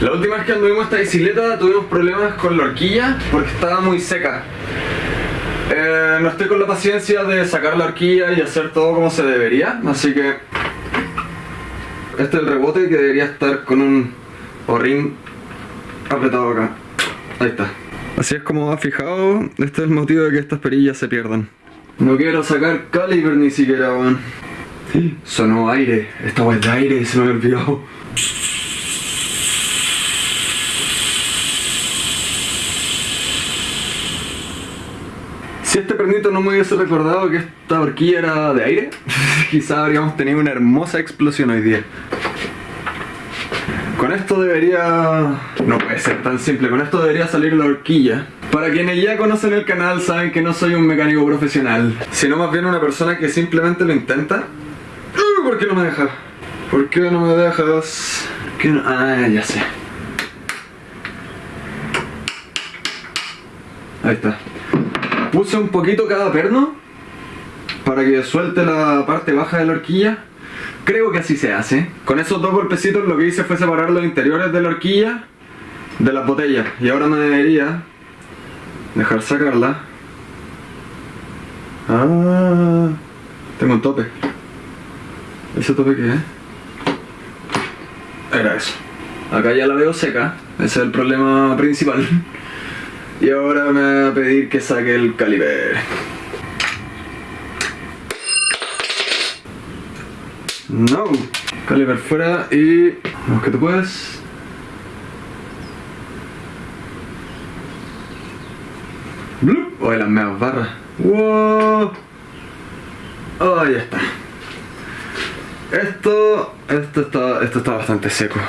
La última vez que anduvimos esta bicicleta tuvimos problemas con la horquilla porque estaba muy seca. Eh, no estoy con la paciencia de sacar la horquilla y hacer todo como se debería, así que este es el rebote que debería estar con un horrín apretado acá. Ahí está. Así es como ha fijado, este es el motivo de que estas perillas se pierdan. No quiero sacar caliper ni siquiera, weón. Sonó aire, esta weá de aire, se me había Si este pernito no me hubiese recordado que esta horquilla era de aire, quizá habríamos tenido una hermosa explosión hoy día. Con esto debería... no puede ser tan simple, con esto debería salir la horquilla. Para quienes ya conocen el canal saben que no soy un mecánico profesional, sino más bien una persona que simplemente lo intenta. Uh, ¿Por qué no me deja? ¿Por qué no me dejas? ¿Qué no? Ah, ya sé. Ahí está. Puse un poquito cada perno para que suelte la parte baja de la horquilla. Creo que así se hace. Con esos dos golpecitos lo que hice fue separar los interiores de la horquilla de las botellas. Y ahora me debería dejar sacarla. Ah, tengo un tope. ¿Ese tope qué es? Era eso. Acá ya la veo seca. Ese es el problema principal. Y ahora me va a pedir que saque el caliber. No. Caliber fuera y... Vamos que tú puedes. Blup. Oh, las meas barras. Wow. Oh, ya está. Esto, esto está, esto está bastante seco.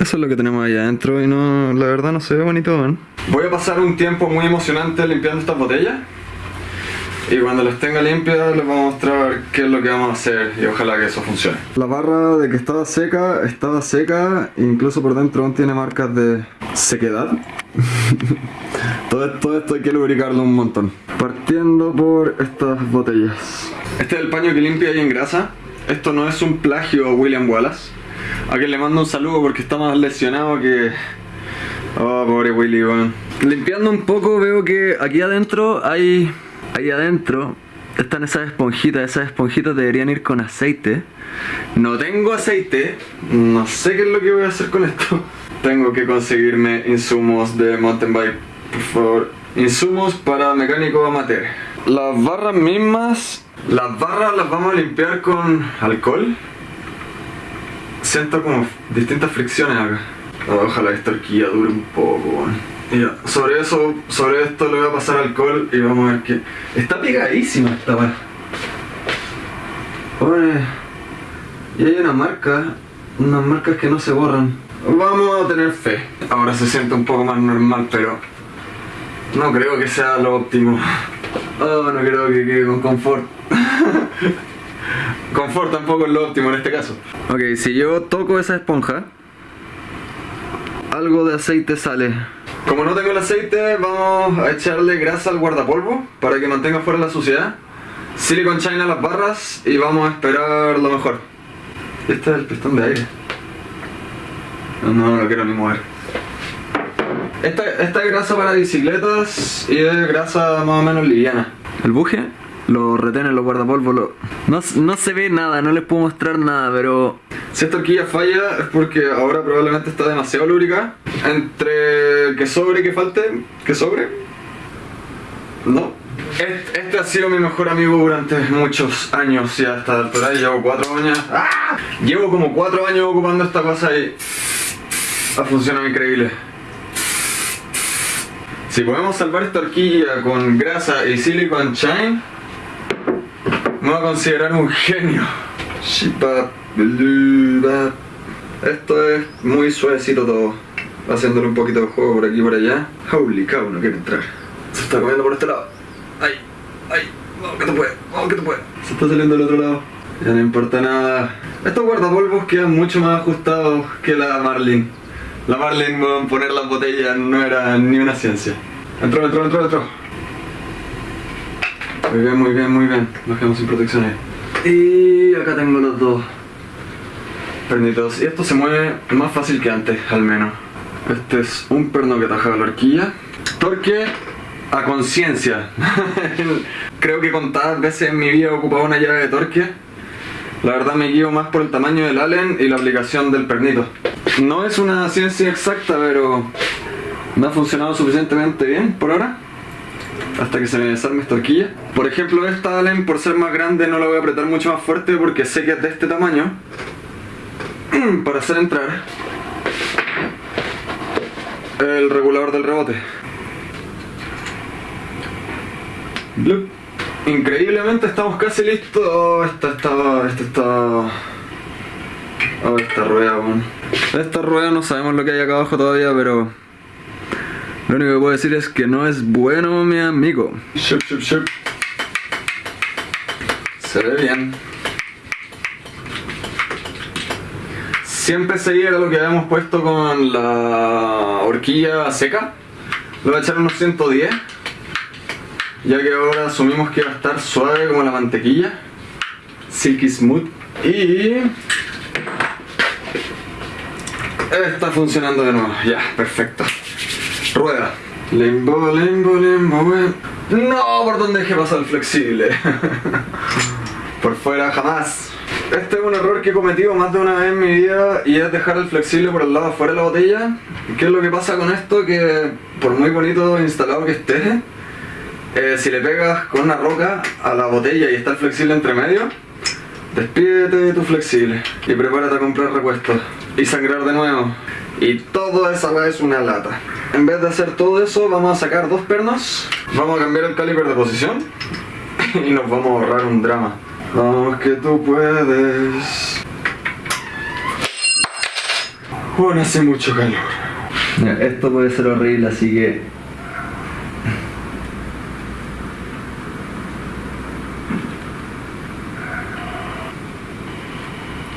Eso es lo que tenemos ahí adentro y no, la verdad no se ve bonito, ¿eh? Voy a pasar un tiempo muy emocionante limpiando estas botellas. Y cuando las tenga limpias les voy a mostrar qué es lo que vamos a hacer y ojalá que eso funcione. La barra de que estaba seca, estaba seca, incluso por dentro aún tiene marcas de sequedad. todo, todo esto hay que lubricarlo un montón. Partiendo por estas botellas. Este es el paño que limpia y engrasa. Esto no es un plagio a William Wallace. A quien le mando un saludo porque está más lesionado que... Oh, pobre Willy, weón. Limpiando un poco veo que aquí adentro hay... Ahí adentro están esas esponjitas. Esas esponjitas deberían ir con aceite. No tengo aceite. No sé qué es lo que voy a hacer con esto. Tengo que conseguirme insumos de mountain bike. Por favor. Insumos para mecánico amateur. Las barras mismas... Las barras las vamos a limpiar con alcohol. Siento como distintas fricciones acá. Ojalá esta horquilla dure un poco, ya, sobre eso, sobre esto le voy a pasar alcohol y vamos a ver que... Está pegadísima esta weá. Y hay una marca, unas marcas que no se borran. Vamos a tener fe. Ahora se siente un poco más normal, pero... No creo que sea lo óptimo. Oh, no creo que quede con confort. confort tampoco es lo óptimo en este caso. Ok, si yo toco esa esponja, algo de aceite sale. Como no tengo el aceite, vamos a echarle grasa al guardapolvo para que mantenga fuera la suciedad. Silicon China las barras y vamos a esperar lo mejor. Este es el pistón de aire. No, no lo quiero ni mover. Esta, esta es grasa para bicicletas y es grasa más o menos liviana. El buje lo retene, los guardapolvos, lo... No, no se ve nada, no les puedo mostrar nada, pero... Si esta horquilla falla es porque ahora probablemente está demasiado lúbrica. Entre que sobre y que falte, que sobre. No. Este, este, ha sido mi mejor amigo durante muchos años y hasta altura llevo cuatro años. ¡Ah! Llevo como cuatro años ocupando esta cosa y ha funcionado increíble. Si podemos salvar esta horquilla con grasa y silicon shine, me voy a considerar un genio. Esto es muy suavecito todo. Haciéndole un poquito de juego por aquí y por allá. Holy cow, no quiere entrar. Se está comiendo por este lado. Ay, ay, vamos que tú puedes, vamos que tú puedes. Se está saliendo del otro lado. Ya no importa nada. Estos guardapolvos quedan mucho más ajustados que la Marlin. La Marlin, poner las botellas no era ni una ciencia. Entró, entró, entró, entró. Muy bien, muy bien, muy bien. Nos quedamos sin protecciones. Y acá tengo los dos pernitos. Y esto se mueve más fácil que antes, al menos. Este es un perno que ataja la horquilla. Torque a conciencia. Creo que contadas veces en mi vida he ocupado una llave de torque. La verdad me guío más por el tamaño del allen y la aplicación del pernito. No es una ciencia exacta, pero me ha funcionado suficientemente bien por ahora. Hasta que se me desarme esta horquilla. Por ejemplo, esta allen por ser más grande no la voy a apretar mucho más fuerte porque sé que es de este tamaño. Para hacer entrar el regulador del rebote. Increíblemente estamos casi listos. Oh, esta está. Esta está. Oh, esta rueda, bueno. Esta rueda no sabemos lo que hay acá abajo todavía, pero. Lo único que puedo decir es que no es bueno, mi amigo. Shup, shup, shup. Se ve bien. Siempre seguía lo que habíamos puesto con la horquilla seca. Le voy a echar unos 110 ya que ahora asumimos que va a estar suave como la mantequilla silky smooth y está funcionando de nuevo ya perfecto rueda limbo limbo limbo no por donde dejé pasar el flexible por fuera jamás este es un error que he cometido más de una vez en mi vida y es dejar el flexible por el lado afuera de la botella. ¿Qué es lo que pasa con esto? Que por muy bonito instalado que esté, eh, si le pegas con una roca a la botella y está el flexible entre medio, despídete de tu flexible y prepárate a comprar repuestos y sangrar de nuevo. Y todo esa es una lata. En vez de hacer todo eso, vamos a sacar dos pernos, vamos a cambiar el caliper de posición y nos vamos a ahorrar un drama. Vamos que tú puedes. Bueno, hace mucho calor. Esto puede ser horrible, así que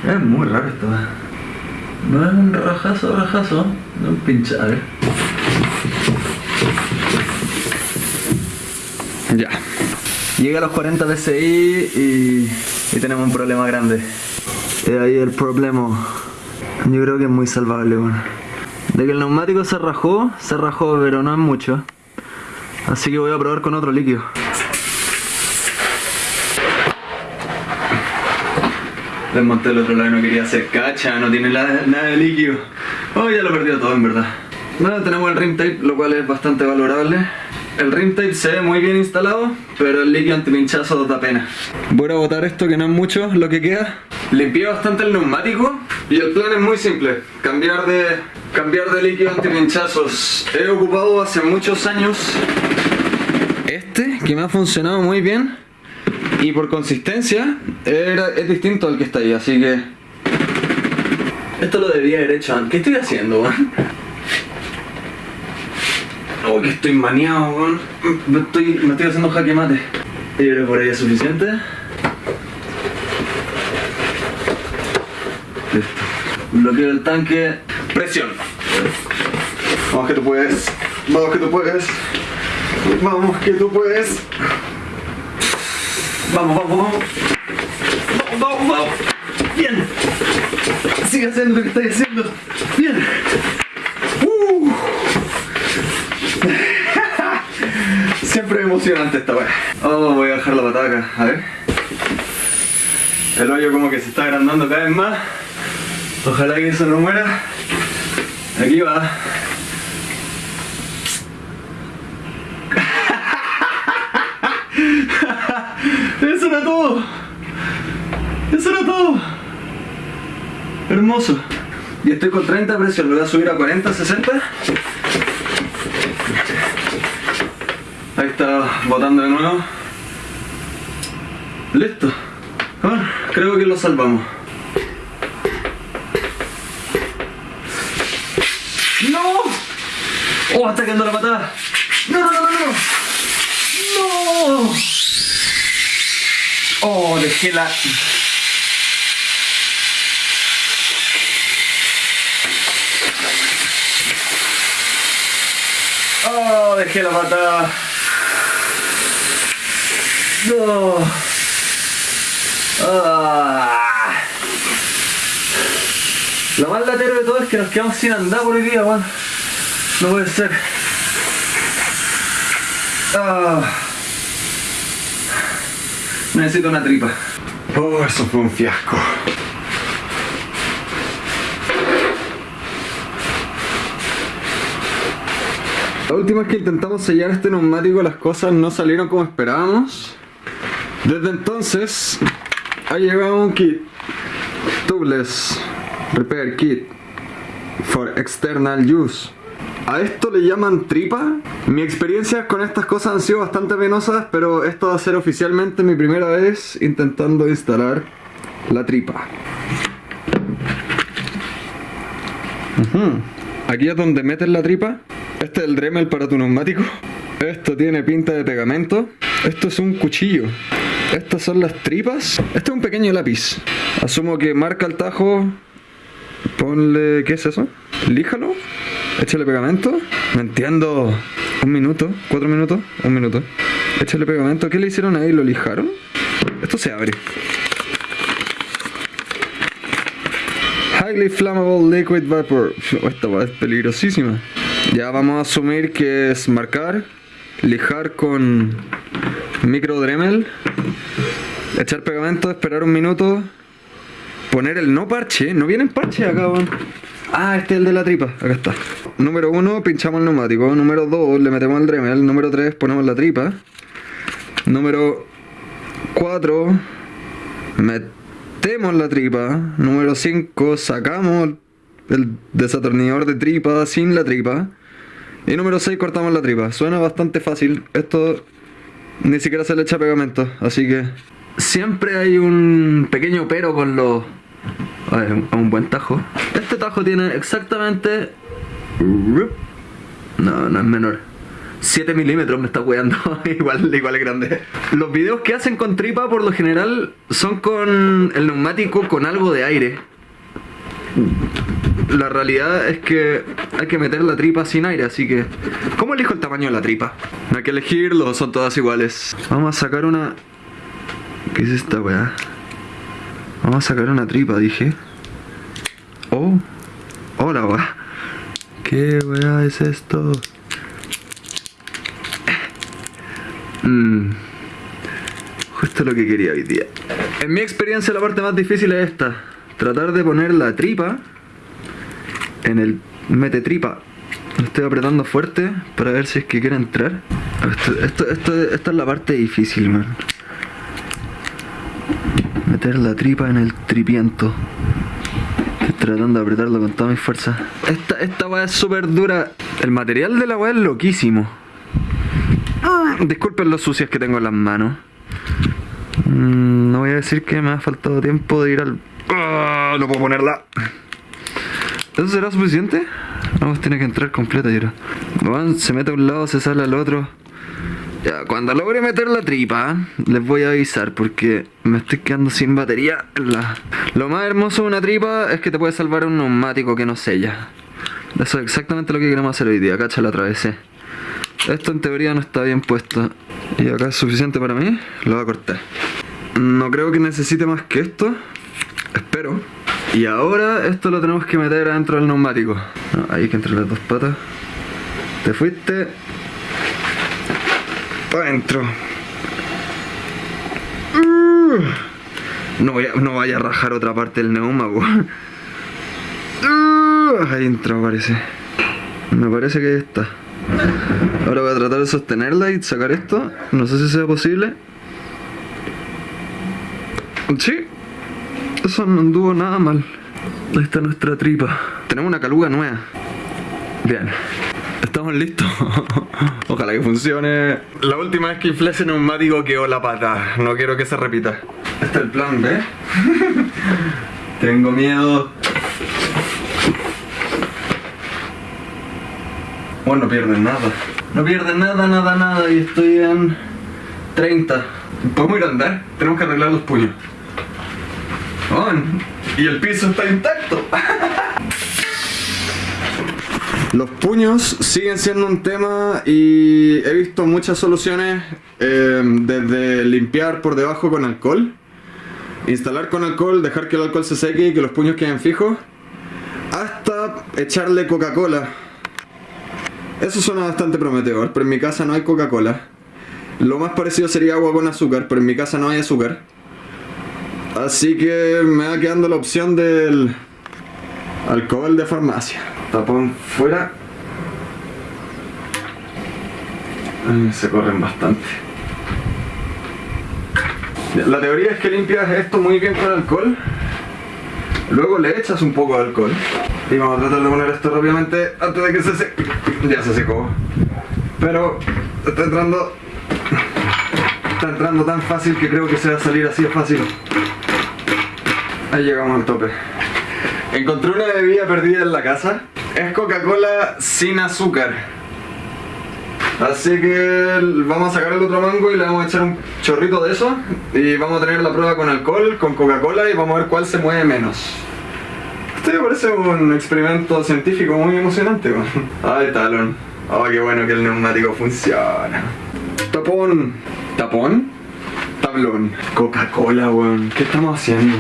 Es muy raro esto. ¿eh? No es un rajazo, rajazo, no un pinchar. Ya. Llega a los 40 dci y, y tenemos un problema grande. Y ahí el problema. Yo creo que es muy salvable, bueno. De que el neumático se rajó, se rajó, pero no es mucho. Así que voy a probar con otro líquido. Desmonté el otro lado y no quería hacer cacha, no tiene nada, de líquido. Oh, ya lo he perdido todo en verdad. Bueno, tenemos el rim tape, lo cual es bastante valorable. El rim tape se ve muy bien instalado, pero el líquido antipinchazo da pena. Voy a botar esto que no es mucho lo que queda. Limpié bastante el neumático y el plan es muy simple. Cambiar de, cambiar de líquido antipinchazos. He ocupado hace muchos años este, que me ha funcionado muy bien y por consistencia es distinto al que está ahí, así que... Esto lo debería haber hecho antes. ¿Qué estoy haciendo, man? Oh, que estoy maniado, man. Me estoy, me estoy haciendo jaque mate. Yo creo por ahí es suficiente. Listo. Bloqueo el tanque. Presión. Vamos que tú puedes. Vamos que tú puedes. Vamos que tú puedes. Vamos, vamos, vamos. Vamos, vamos, vamos. Bien. Sigue haciendo lo que estáis haciendo. Bien. Uh. Siempre emocionante esta weá. Oh, voy a dejar la pataca. A ver. El hoyo como que se está agrandando cada vez más. Ojalá que eso no muera. Aquí va. Eso era todo. Eso era todo. Hermoso. Y estoy con 30 presión, lo voy a subir a 40, 60. Ahí está botando de nuevo. Listo. Bueno, creo que lo salvamos. ¡No! ¡Oh, está quedando la patada! ¡No, no, no, no! ¡No! Oh, dejé la... Oh, dejé la patada. No. Ah. Lo más latero de todo es que nos quedamos sin andar por hoy día, weón. No puede ser. Ah. Necesito una tripa. Oh, eso fue un fiasco. La última vez que intentamos sellar este neumático las cosas no salieron como esperábamos. Desde entonces ha llegado un kit Tubeless Repair Kit for External Use. A esto le llaman tripa. Mi experiencia con estas cosas han sido bastante penosas, pero esto va a ser oficialmente mi primera vez intentando instalar la tripa. Aquí es donde metes la tripa. Este es el Dremel para tu neumático. Esto tiene pinta de pegamento. Esto es un cuchillo. Estas son las tripas. Este es un pequeño lápiz. Asumo que marca el tajo. Ponle... ¿Qué es eso? Líjalo. Échale pegamento. No entiendo. Un minuto. Cuatro minutos. Un minuto. Échale pegamento. ¿Qué le hicieron ahí? ¿Lo lijaron? Esto se abre. Highly Flammable Liquid Vapor. Esta es peligrosísima. Ya vamos a asumir que es marcar, lijar con micro Dremel, echar pegamento, esperar un minuto, poner el no parche. No viene en parche acá. Ah, este es el de la tripa. Acá está. Número 1, pinchamos el neumático. Número 2, le metemos el Dremel. Número 3, ponemos la tripa. Número 4, metemos la tripa. Número 5, sacamos el desatornillador de tripa sin la tripa. Y número 6, cortamos la tripa. Suena bastante fácil. Esto ni siquiera se le echa pegamento. Así que siempre hay un pequeño pero con los... A ver, un buen tajo. Este tajo tiene exactamente... No, no es menor. 7 milímetros me está weando, igual, igual es grande. Los videos que hacen con tripa por lo general son con el neumático con algo de aire. La realidad es que hay que meter la tripa sin aire, así que... ¿Cómo elijo el tamaño de la tripa? No hay que elegirlo, son todas iguales. Vamos a sacar una... ¿Qué es esta weá? Vamos a sacar una tripa, dije. Oh. Hola, weá. ¿Qué weá es esto? Mmm. Justo lo que quería hoy día. En mi experiencia la parte más difícil es esta. Tratar de poner la tripa en el mete tripa. Estoy apretando fuerte para ver si es que quiere entrar. Esta es la parte difícil, man. Meter la tripa en el tripiento. Estoy tratando de apretarlo con toda mi fuerza. Esta, esta weá es súper dura. El material de la weá es loquísimo. Ah, disculpen los sucias que tengo en las manos. Mm, no voy a decir que me ha faltado tiempo de ir al... Ah, no puedo ponerla. ¿Eso será suficiente? Vamos, tiene que entrar completa y ahora. Bueno, se mete a un lado, se sale al otro. Ya, cuando logre meter la tripa, les voy a avisar porque me estoy quedando sin batería. La... Lo más hermoso de una tripa es que te puede salvar un neumático que no sella. Eso es exactamente lo que queremos hacer hoy día. Cacha la atravesé. Esto en teoría no está bien puesto. Y acá es suficiente para mí. Lo voy a cortar. No creo que necesite más que esto. Espero. Y ahora esto lo tenemos que meter adentro del neumático. Ahí que entre las dos patas. Te fuiste. Adentro. Uh. No, no vaya a rajar otra parte del neumático. Uh. Ahí entró parece. Me parece que está. Ahora voy a tratar de sostenerla y sacar esto. No sé si sea posible. Sí. Eso no anduvo nada mal. Ahí está nuestra tripa. Tenemos una caluga nueva. Bien. Estamos listos. Ojalá que funcione. La última vez que inflé ese neumático quedó la pata. No quiero que se repita. Este es el plan B. Tengo miedo. Bueno, no pierden nada. No pierden nada, nada, nada. Y estoy en 30. ¿Podemos ir a andar? Tenemos que arreglar los puños. Oh, y el piso está intacto. Los puños siguen siendo un tema y he visto muchas soluciones eh, desde limpiar por debajo con alcohol, instalar con alcohol, dejar que el alcohol se seque y que los puños queden fijos, hasta echarle Coca-Cola Eso suena bastante prometedor, pero en mi casa no hay Coca-Cola. Lo más parecido sería agua con azúcar, pero en mi casa no hay azúcar. Así que me va quedando la opción del alcohol de farmacia. Tapón fuera. Se corren bastante. La teoría es que limpias esto muy bien con alcohol. Luego le echas un poco de alcohol. Y vamos a tratar de poner esto rápidamente antes de que se seque. Ya se secó. Pero está entrando. Está entrando tan fácil que creo que se va a salir así de fácil. Ahí llegamos al tope. Encontré una bebida perdida en la casa. Es Coca-Cola sin azúcar. Así que vamos a sacar el otro mango y le vamos a echar un chorrito de eso. Y vamos a tener la prueba con alcohol, con Coca-Cola y vamos a ver cuál se mueve menos. Esto me parece un experimento científico muy emocionante. Ay, talón. Oh, qué bueno que el neumático funciona. Tapón. ¿Tapón? Tablón. Coca-Cola, weón. ¿Qué estamos haciendo?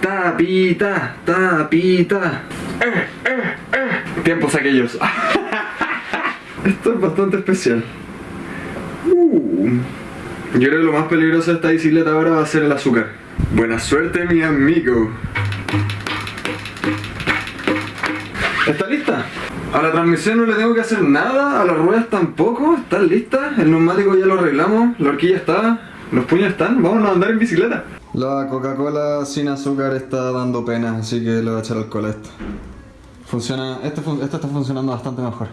Tapita, tapita. Tiempos aquellos. Esto es bastante especial. Uh. Yo creo que lo más peligroso de esta bicicleta ahora va a ser el azúcar. Buena suerte, mi amigo. ¿Está lista? A la transmisión no le tengo que hacer nada, a las ruedas tampoco, están listas, el neumático ya lo arreglamos, la horquilla está, los puños están, vamos a andar en bicicleta. La Coca-Cola sin azúcar está dando pena, así que le voy a echar alcohol a esto. Funciona, este, está funcionando bastante mejor.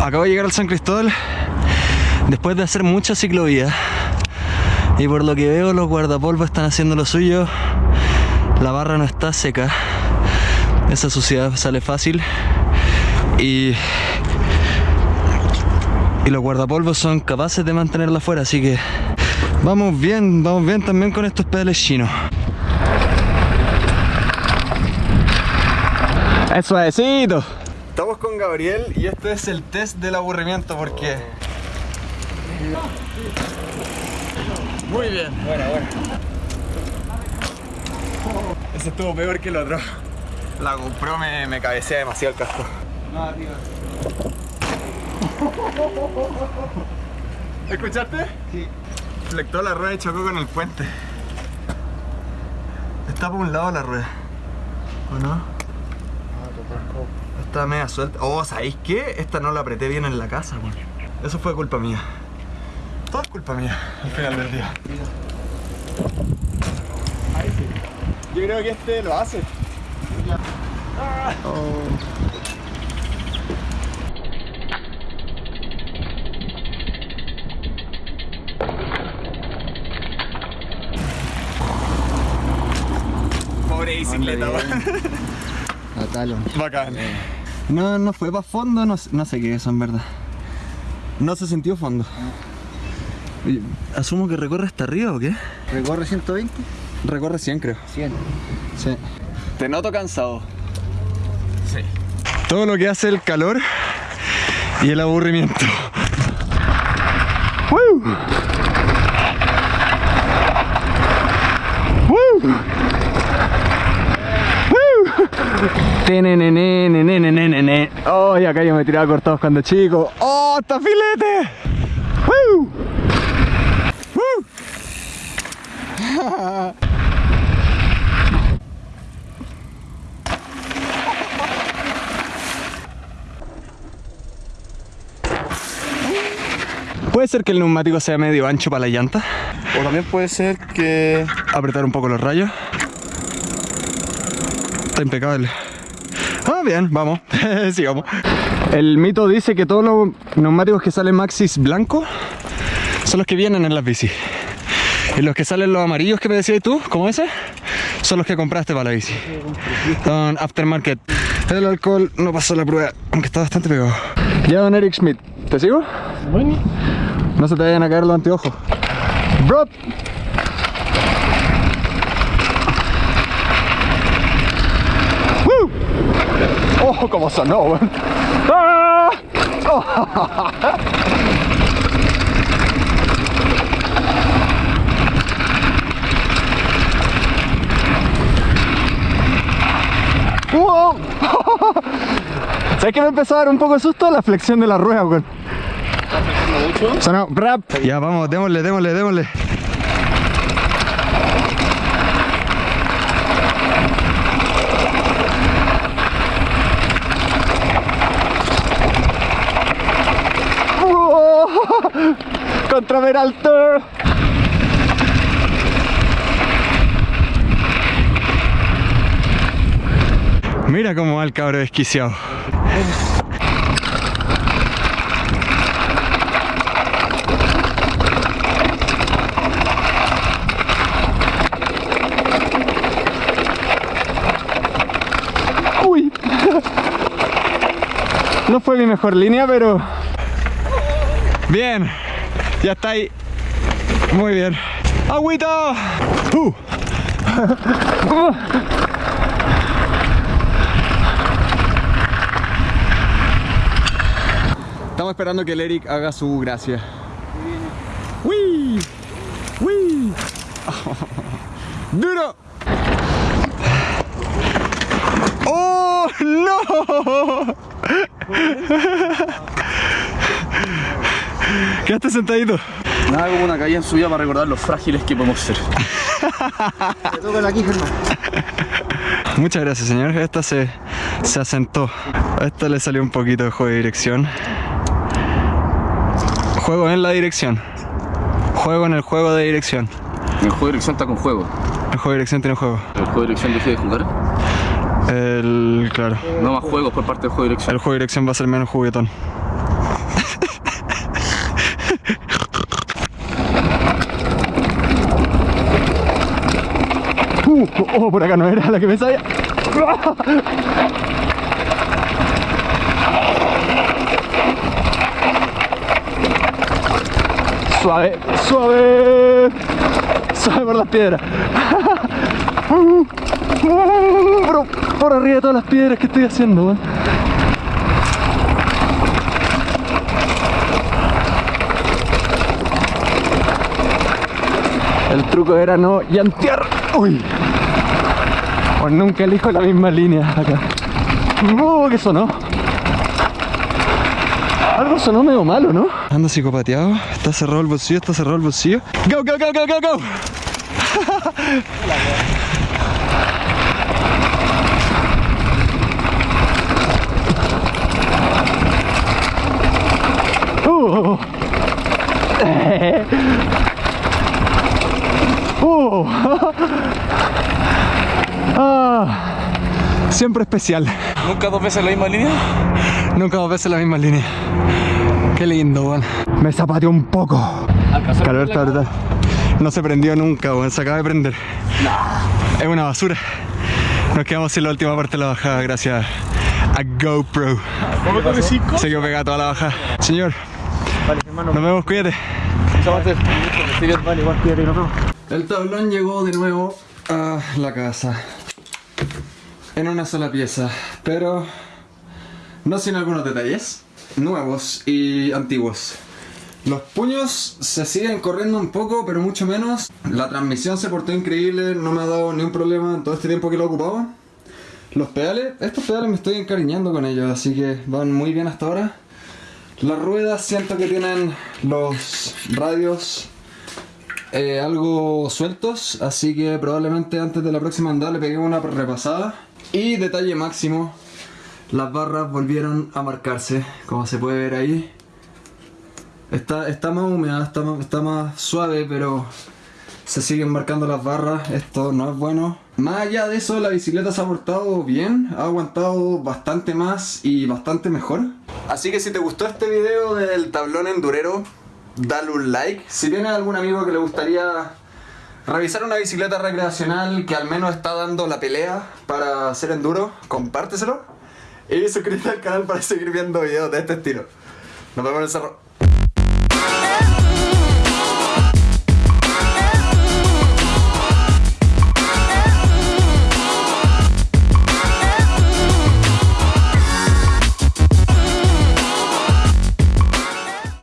Acabo de llegar al San Cristóbal después de hacer mucha ciclovía y por lo que veo los guardapolvos están haciendo lo suyo la barra no está seca esa suciedad sale fácil y y los guardapolvos son capaces de mantenerla fuera así que vamos bien, vamos bien también con estos pedales chinos es suavecito Estamos con Gabriel y este es el test del aburrimiento porque... Muy bien. Bueno, bueno. Ese estuvo peor que el otro. La GoPro me, me cabecea demasiado el casco. No, tío. ¿Escuchaste? Sí. Flectó la rueda y chocó con el puente. Está por un lado la rueda. ¿O no? Está media suelta. Oh, ¿sabéis qué? Esta no la apreté bien en la casa, weón. Eso fue culpa mía. Todo es culpa mía al final del día. Ahí sí. Yo creo que este lo hace. Oh. Bicicleta. Bacán. No, no fue para fondo, no, no, sé qué es eso en verdad. No se sintió fondo. Asumo que recorre hasta arriba o qué? ¿Recorre 120? Recorre 100 creo. 100. Sí. Te noto cansado. Sí. Todo lo que hace el calor y el aburrimiento. ¡Woo! Oh, y acá yo me tiraba cortados cuando chico. ¡Oh, está filete! ¡Woo! ¡Woo! Puede ser que el neumático sea medio ancho para la llanta. O también puede ser que... Apretar un poco los rayos. Está impecable. Ah, bien, vamos. Sigamos. El mito dice que todos los neumáticos que salen Maxis blanco son los que vienen en las bici. Y los que salen los amarillos que me decías tú, como ese, son los que compraste para la bici. Son aftermarket. El alcohol no pasó la prueba, aunque está bastante pegado. Ya, don Eric Schmidt, ¿te sigo? Bueno. No se te vayan a caer los anteojos. Bro. ¡Oh, cómo sonó, weón! ¡Ah! ¿Sabes que me empezó a dar un poco de susto la flexión de la rueda, weón? Sonó rap. Ya, vamos, démosle, démosle, démosle. ¡Oh! Contra Peralto. Mira cómo va el cabro desquiciado. Uy. No fue mi mejor línea, pero... Bien. Ya está ahí. Muy bien. ¡Agüita! Uh. Estamos esperando que el Eric haga su gracia. ¡Uy! ¡Uy! ¡Duro! ¡Oh, no! Quedaste sentadito. Nada como una caída en su vida para recordar los frágiles que podemos ser. Te toca aquí, Germán. Muchas gracias, señor. Esta se, se asentó. A esta le salió un poquito de juego de dirección. Juego en la dirección. Juego en el juego de dirección. El juego de dirección está con juego. El juego de dirección tiene juego. El juego de dirección deje de jugar. El. Claro. No más juegos por parte del juego de dirección. El juego de dirección va a ser menos juguetón. oh, por acá no era la que me sabía. Suave, suave. Suave por las piedras. Por, arriba de todas las piedras que estoy haciendo. El truco era no llantear. Uy. O nunca elijo la misma línea acá. Uh, ¿qué sonó? Algo sonó medio malo, ¿no? Ando psicopateado. Está cerrado el bolsillo, está cerrado el bolsillo. Go, go, go, go, go, go. Uh. Uh. Ah. Siempre especial. ¿Nunca dos veces la misma línea? Nunca dos veces la misma línea. Qué lindo, weón. Me zapateó un poco. Calor está brutal. No se prendió nunca, weón. Se acaba de prender. Es una basura. Nos quedamos sin la última parte de la bajada gracias a GoPro. Se quedó pegada toda la bajada. Señor, nos vemos, cuídate. El tablón llegó de nuevo a la casa. En una sola pieza, pero no sin algunos detalles nuevos y antiguos. Los puños se siguen corriendo un poco, pero mucho menos. La transmisión se portó increíble, no me ha dado ni un problema en todo este tiempo que lo ocupaba. Los pedales, estos pedales me estoy encariñando con ellos, así que van muy bien hasta ahora. Las ruedas siento que tienen los radios eh, algo sueltos, así que probablemente antes de la próxima andada le pegué una repasada. Y detalle máximo, las barras volvieron a marcarse, como se puede ver ahí. Está, está más húmeda, está más, está más suave, pero se siguen marcando las barras, esto no es bueno. Más allá de eso, la bicicleta se ha portado bien, ha aguantado bastante más y bastante mejor. Así que si te gustó este video del tablón endurero, dale un like. Si tienes algún amigo que le gustaría revisar una bicicleta recreacional que al menos está dando la pelea para hacer enduro, compárteselo. Y suscríbete al canal para seguir viendo videos de este estilo. Nos vemos en el cerro.